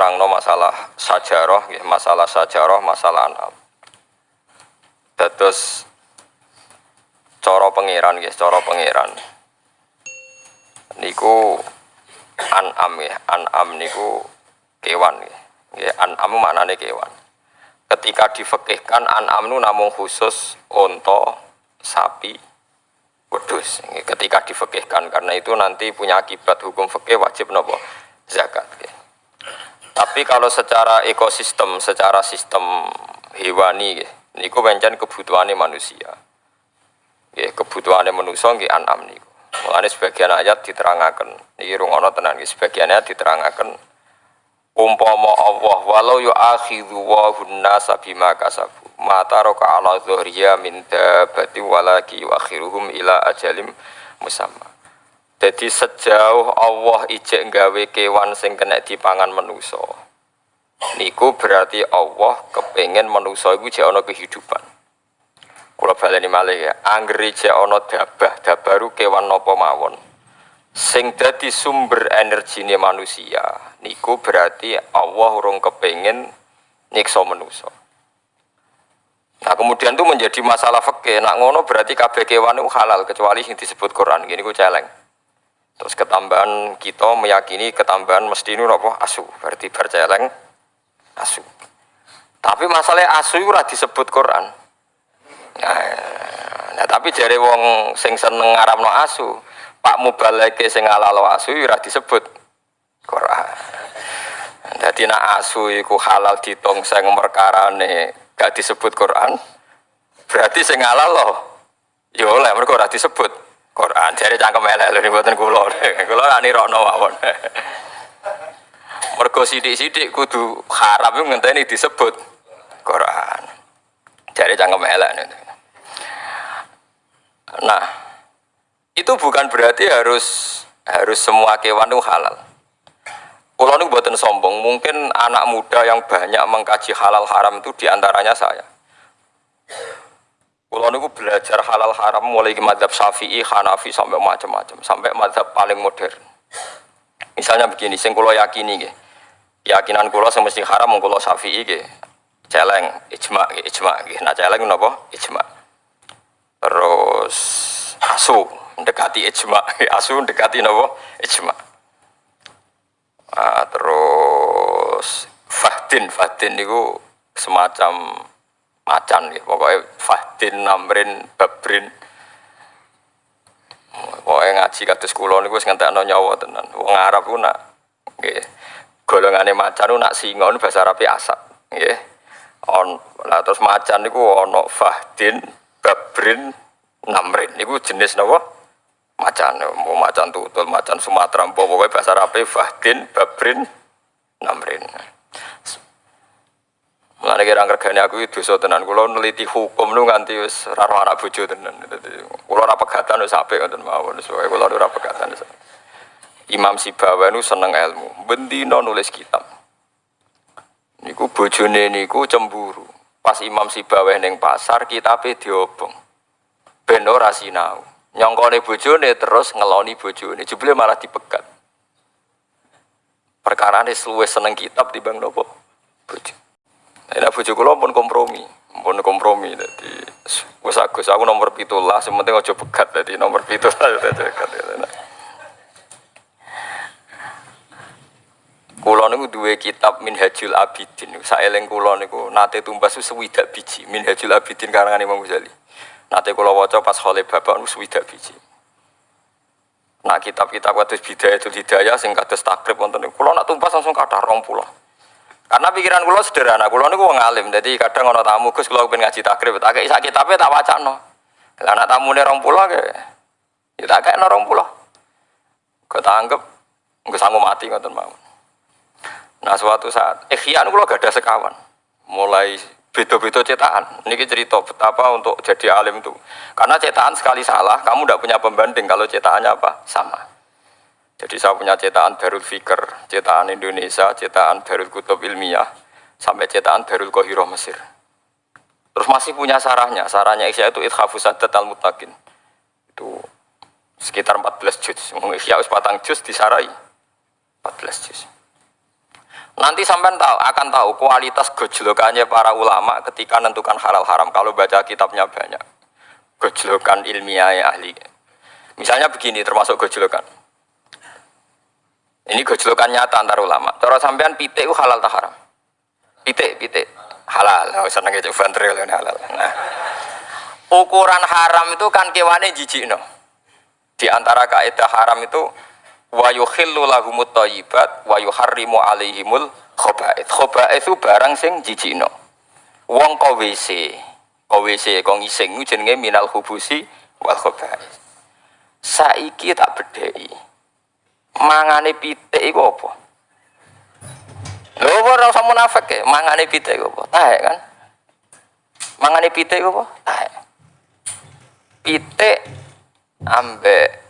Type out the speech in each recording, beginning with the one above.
terangno masalah sajarah, nggih, masalah sajarah, masalah anam. Dados cara pangeran nggih, cara pangeran. Niku an'am nggih, an'am niku kewan. Nggih, an'am maknane kewan. Ketika difekihkan an'am nu namung khusus unta, sapi. Nggih, Ketika difekihkan karena itu nanti punya akibat hukum fikih wajib nopo. Tapi kalau secara ekosistem, secara sistem hewani, niku pancen kebutuhannya manusia. Nggih, kebutuhannya manusia nggih an'am niku. Mulane sebagian ayat diterangaken, iki rungono tenan nggih, sebagian ayat umpama Allah walau yu'akhidhu wa nasa bima kasabu mata roka ala dhuhriya min dabati walaki yu'akhiruhum ila ajalim musamma jadi sejauh Allah ijek nggawe kewan sing kena dipangan manusa niku berarti Allah kepengen manusa iku ana kehidupan kula baleni malih ya anggere jek ana dabah dabaru kewan napa mawon sing dadi sumber energine manusia niku berarti Allah urung kepengen nyiksa manusia Nah kemudian itu menjadi masalah fikih. Nak ngono berarti kabeh kewan itu halal kecuali yang disebut Quran. Gini ku celeng. Terus ketambahan kita meyakini ketambahan mesti ini apa asu. Berarti berceleng asu. Tapi masalahnya asu itu disebut Quran. Nah, nah tapi jare wong sing seneng ngaramno asu, Pak Mubaleke sing halal asu ora disebut Quran. Jadi nak asu iku halal ditongseng perkarane gak disebut Quran. Berarti sing halal. Ya oleh mereka disebut Jadi cangkem elek lho mboten kula. Kula ra nirokno mawon. Mergo sithik-sithik kudu haram ngenteni disebut Quran. Jadi cangkem elek. Nah, itu bukan berarti harus harus semua kewan itu halal. Kulo ini buatan sombong, mungkin anak muda yang banyak mengkaji halal haram itu di antaranya saya. Kulo ini belajar halal haram mulai ke madhab syafi'i, hanafi sampai macam-macam, sampai madhab paling modern. Misalnya begini, sing kulo yakini, ke. keyakinan kulo yang mesti haram, kulo syafi'i, celeng, ijma, ke, ijma, ke. nah celeng apa? Ijma. Terus asu, mendekati ijma, asu mendekati apa? Ijma. Ah, terus Fahdin, Fahdin itu semacam macan gitu. Pokoknya Fahdin, Namrin, Babrin. Pokoknya ngaji kados kula niku wis ngentekno nyawa tenan. Wong Arab ku nak nggih golongane macan ku nak singa niku bahasa Arab asap, nggih. On, lah terus macan niku ana Fahdin, Babrin, Namrin. Niku jenis napa? macan mau macan tutul macan Sumatera pokoknya bahasa Arab Fahdin Babrin Namrin Mulane kira regane aku itu dosa tenan. Kula neliti hukum nu nganti wis ora anak bojo tenan. Kula ora pegatan wis apik ngoten mawon. Soale kula ora pegatan. Imam Sibawa nu seneng ilmu. Bendina nulis kitab. Niku bojone niku cemburu. Pas Imam Sibawa ning pasar kitabe diobong. Ben ora sinau nyongkone bojone terus ngeloni bojone jebule malah dipegat perkara ini seluwe seneng kitab di bang nopo bojo nah bojo kula pun kompromi pun kompromi jadi wis agus aku nomor pitulah sementing aja pegat jadi nomor pitulah Kulo niku duwe kitab Minhajul Abidin. Saeling kulo niku nate tumbas sewidak biji Minhajul Abidin karangan Imam Ghazali. Nanti kalau waca pas kholi bapak nu swidak biji. Nah kitab-kitab kados bidaya itu hidayah sing kados takrib wonten niku. Kula nak tumpas langsung rong pulau. Karena pikiran kula sederhana, kula niku wong alim. Jadi kadang ana tamu Gus kula pengen ngaji takrib, tak kei sak kitabe tak. Lah anak tamune rong pulau ke. Ya tak kei rong pulau. Kau tak anggap nggak sanggup mati ngoten mawon. Nah suatu saat, ikhyan kula gak ada sekawan. Mulai beda-beda cetakan. Ini cerita betapa untuk jadi alim itu. Karena cetakan sekali salah, kamu tidak punya pembanding kalau cetakannya apa? Sama. Jadi saya punya cetakan Darul Fikr, cetakan Indonesia, cetakan Darul Kutub Ilmiah, sampai cetakan Darul Kohiro Mesir. Terus masih punya sarahnya, sarahnya Isya itu Ithafu Sadat Mutakin. Itu sekitar 14 juz. Isya patang juz disarai 14 juz. Nanti sampai tahu akan tahu kualitas gejolokannya para ulama ketika menentukan halal haram. Kalau baca kitabnya banyak, gejolokan ilmiah ahli. Misalnya begini, termasuk gejolokan. Ini gejolokan nyata antar ulama. Cara sampean pitik itu halal tak haram? Pitik, pitik halal. Oh, seneng itu ventril halal. Nah, ukuran haram itu kan kewane jijik no. Di antara kaidah haram itu wa yukhillu lahumut thayyibat wa yuharrimu alaihimul khaba'ith. Khaba'ith itu barang sing jijikno. Wong kok WC, kok WC kok ngising jenenge minal hubusi wal khaba'ith. Saiki tak bedheki. Mangane pitik iku apa? Lho ora usah munafik ya, mangane pitik iku apa? Tahe kan? Mangane pitik iku apa? Tahe. Pitik ambek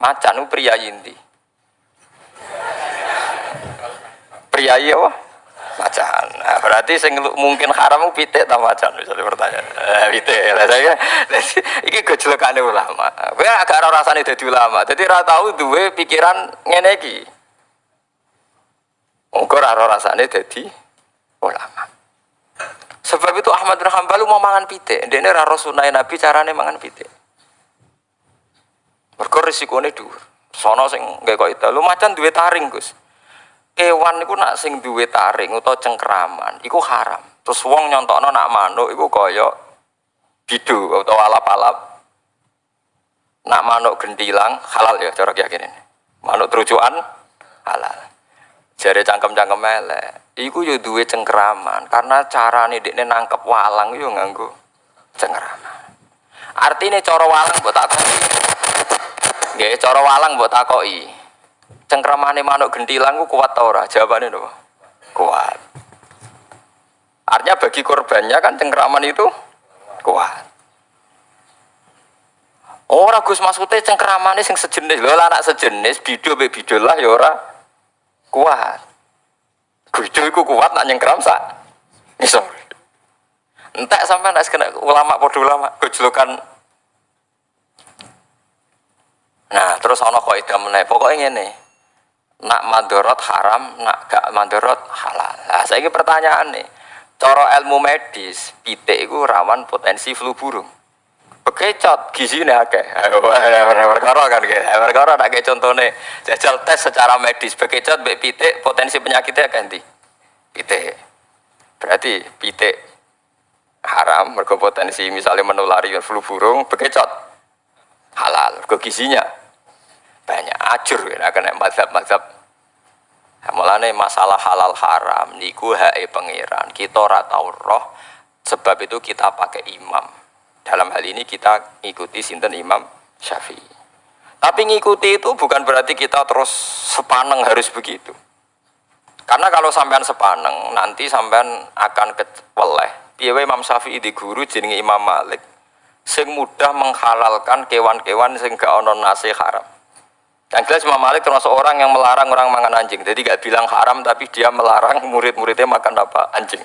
Macan itu pria inti. Pria iya wah. Macan. Nah, berarti sing mungkin haram pitik ta macan misalnya pertanyaan. Eh pitik. Lah saya iki gojlokane ulama. Kowe agak ora rasane dadi ulama. Dadi ora tau duwe pikiran ngene iki. Mungkin ora rasane dadi ulama. Sebab itu Ahmad bin Hanbal mau mangan pitik. Ini raro sunai Nabi carane mangan pitik. Mergo risikone dhuwur. Sono sing nggae kok itu. Lu macan duwe taring, Gus. Kewan niku nak sing duwe taring utawa cengkraman iku haram. Terus wong nyontokno nak manuk iku kaya bidu utawa alap-alap. Nak manuk gentilang halal ya cara keyakinan. Manuk terucuan halal. Jare cangkem-cangkem elek. Iku yo duwe cengkraman karena carane dekne nangkep walang yo nganggo cengkraman. Artinya cara walang mbok tak Nggih, cara walang mbok takoki. Cengkramane manuk gentilang ku kuat ta ora? Jawabane lho. Kuat. Artinya bagi korbannya kan cengkraman itu kuat. Ora Gus maksudnya cengkramane sing sejenis lho anak sejenis bido be bido lah ya ora kuat. Bido iku kuat nak nyengkram sak. Iso. Entek sampai nek kena ulama padha ulama gojlokan Nah, terus ana kaidah meneh. Pokoke ngene. Nak madorot haram, nak gak madorot halal. Nah, saiki pertanyaan nih. Cara ilmu medis, pitik itu rawan potensi flu burung. Bekecot gizine akeh. Perkara kan gitu. Perkara nak kayak contohnya jajal tes secara medis bekecot mbek pitik potensi penyakitnya di pitik. Berarti pitik haram mergo potensi misalnya menulari flu burung bekecot halal mergo gizinya ajur ya kena mazhab-mazhab. Mulane masalah halal haram niku hae pangeran kita ora tau roh sebab itu kita pakai imam. Dalam hal ini kita ikuti sinten imam syafi'i. Tapi ngikuti itu bukan berarti kita terus sepaneng harus begitu. Karena kalau sampean sepaneng nanti sampean akan keweleh. Piye Imam Syafi'i di guru jenenge Imam Malik? Sing mudah menghalalkan kewan-kewan sing gak ono nasi haram yang jelas Imam Malik termasuk orang yang melarang orang makan anjing. Jadi gak bilang haram tapi dia melarang murid-muridnya makan apa anjing.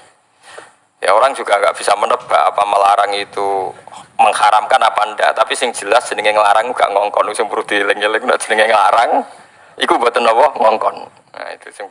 Ya orang juga nggak bisa menebak apa melarang itu mengharamkan apa ndak. Tapi sing jelas jenenge ngelarang gak ngongkon sing perlu dieling-eling jenenge ngelarang iku buat apa ngongkon. Nah itu sing